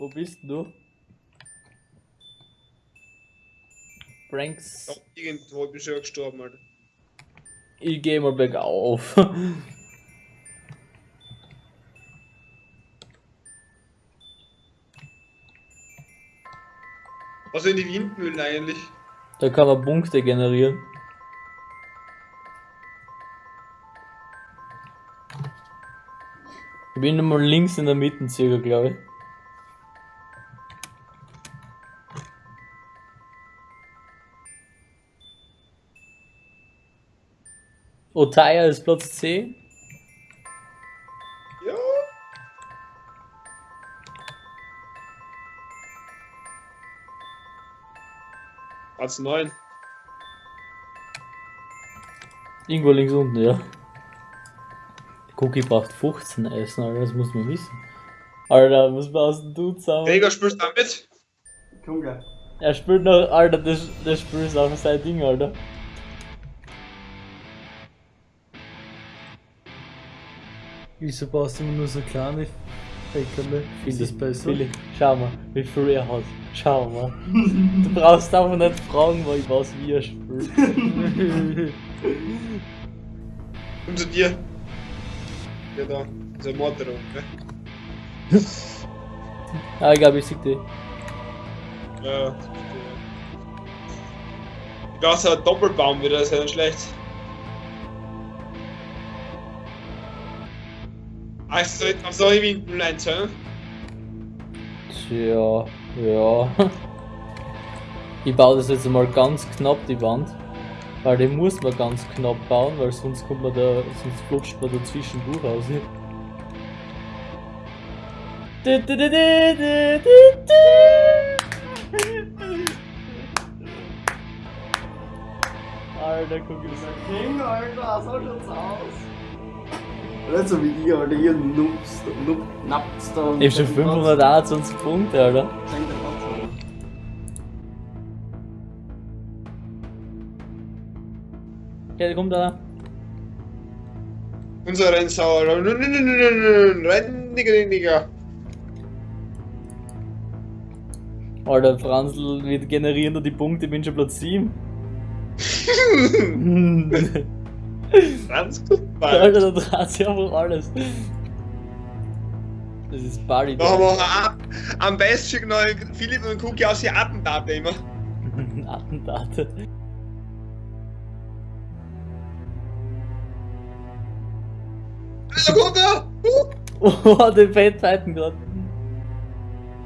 Wo bist du? Pranks. Ja, irgendwo bin ich schon gestorben, Alter. Ich geh mal bergauf. Was sind die Windmühlen eigentlich? Da kann man Punkte generieren. Ich bin mal links in der Mitte circa, glaube ich. Otaya ist Platz 10. Ja. Platz 9. Irgendwo links unten, ja. Cookie braucht 15 Essen, Alter, das muss man wissen. Alter, was denn du zusammen? Gregor, spielst du damit? Komm gleich. Er spielt noch, Alter, das, das Spiel ist auch sein Ding, Alter. Wieso baust du immer nur so kleine Fäckerle? Ist das besser? Philipp, schau mal, wie viel er hat. Schau mal. du brauchst einfach nicht fragen, weil ich weiß, wie er spielt. Komm zu dir. Ja, da. Unser Mortero, ne? ah, ich glaube, ich sehe dich. Ja. Ja, so ein Doppelbaum wieder, ist ja nicht schlecht. Also, auf solche Windmühlen einzahlen. Tja, ja. Ich baue das jetzt mal ganz knapp, die Wand. Weil die muss man ganz knapp bauen, weil sonst kommt man da, sonst flutscht man dazwischen durch aus. Alter, guck mal. King, Alter, so schaut's aus. Nicht so wie ich, Alter, ihr Noobs, Noob, Naps da. Ich hab schon 521 Punkte, Alter. Okay, da kommt einer. Unser Rennsauer. Renn, Digga, Digga. Alter, Franzl, wir generieren da die Punkte, ich bin schon Platz 7. Ganz gut, Mann. Alter, da dreht sich einfach alles. Das ist Bali. Da haben wir auch am besten noch Philipp und Cookie aus die Attentate immer. Attentate. Da kommt er! Oh, den Fettfighten gerade.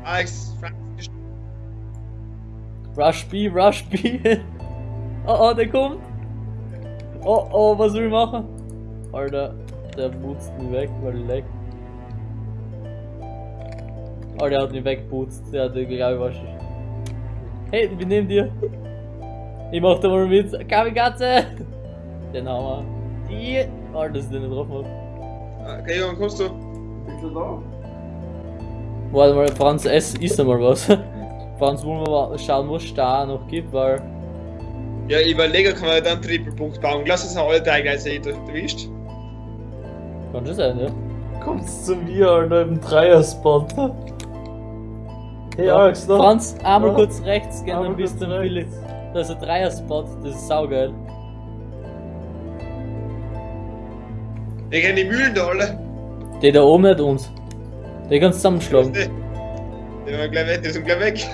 Alex, Rush B, Rush B. Oh, oh, der kommt. Oh, oh, was will ich machen? Alter, der putzt mich weg, weil er leckt. Oh, der hat mich wegputzt. Der hat, glaube ich, was. Hey, ich bin neben dir. Ich mach da mal mit. Kamikaze! Den haben wir. Die. Oh, dass ich den nicht drauf hab. Okay, Junge, kommst du? Bist du da? Warte mal, Franz, ess, isst einmal was. Franz, wollen wir mal schauen, was es da noch gibt, weil. Ja, ich überlege, kann man dann einen Triple-Punkt bauen. Lass uns alle drei gleichzeitig erwischt. Kann schon sein, ja. Kommst zu mir, Alter, im Dreier-Spot. Hey, Alex, da. Franz, einmal Ja. kurz rechts gehen, dann Einmal bist du kurz im rechts. Billy. Da ist ein Dreier-Spot, das ist saugeil. Wir kennen die Mühlen da alle. Der da oben hat uns. Der kannst du zusammenschlagen. Die sind gleich weg. Die sind gleich weg.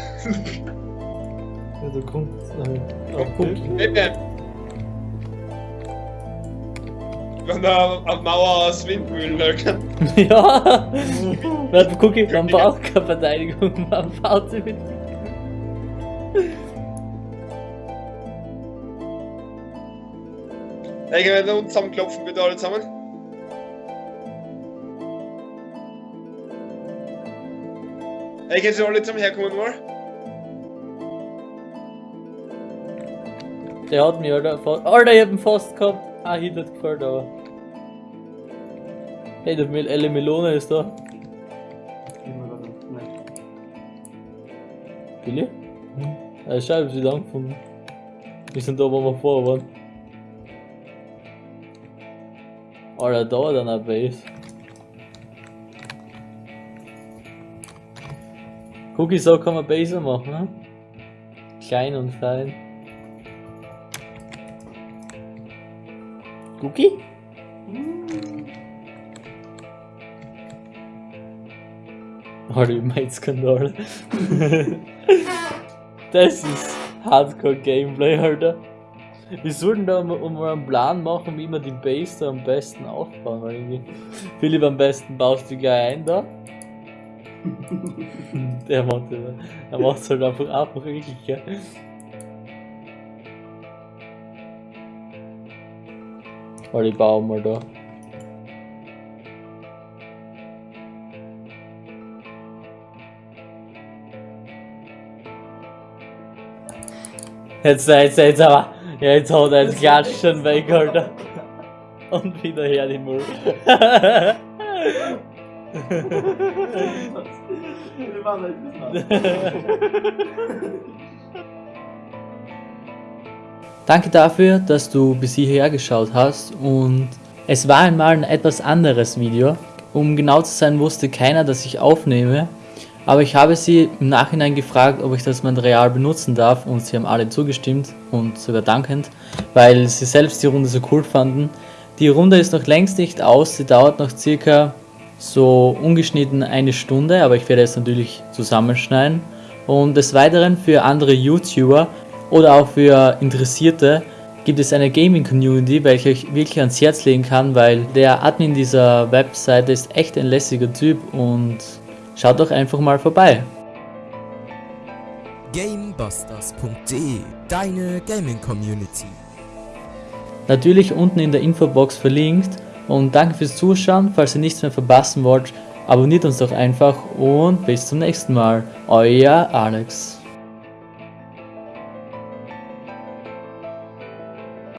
Ja, da kommt. Äh, guck. okay. Haben da auf Mauer aus Windmühlen, Alter. ja! Warte, guck ich, man braucht keine Verteidigung, man baut sie mit. Hey, können wir unten zusammenklopfen, bitte alle zusammen? Hey, können Sie alle zusammen herkommen mal? Der hat mich, Alter. Alter, ich hab ihn fast gehabt. Ah, Hit hat gefällt, aber. Hey, der Mel Elle Melone ist da. Billy? Hm. Schau, ich hab sie da angefunden. Wir sind da, wo wir vorher waren. Alter, da hat einer Base. Cookie, so kann man besser machen, ne? Klein und fein. Cookie? Alter, ich mein Skandal. das ist Hardcore Gameplay, Alter. Wir sollten da mal, einen Plan machen, wie wir die Base da am besten aufbauen. Weil irgendwie Philipp, am besten baust du gleich ein da. Der macht macht's halt einfach einfach wirklich, gell? Weil ich baue mal da. Jetzt, jetzt, jetzt aber. Ja, jetzt hat er das Klatschen weg, Alter. Und wieder her die Müll. Wir machen halt das Danke dafür, dass du bis hierher geschaut hast und es war einmal ein etwas anderes Video. Um genau zu sein wusste keiner, dass ich aufnehme, aber ich habe sie im Nachhinein gefragt, ob ich das Material benutzen darf und sie haben alle zugestimmt und sogar dankend, weil sie selbst die Runde so cool fanden. Die Runde ist noch längst nicht aus, sie dauert noch circa so ungeschnitten eine Stunde, aber ich werde es natürlich zusammenschneiden. Und des Weiteren für andere YouTuber oder auch für Interessierte gibt es eine Gaming Community, welche ich wirklich ans Herz legen kann, weil der Admin dieser Webseite ist echt ein lässiger Typ und schaut doch einfach mal vorbei. Gamebusters.de, deine Gaming Community. Natürlich unten in der Infobox verlinkt und danke fürs Zuschauen, falls ihr nichts mehr verpassen wollt, abonniert uns doch einfach und bis zum nächsten Mal. Euer Alex.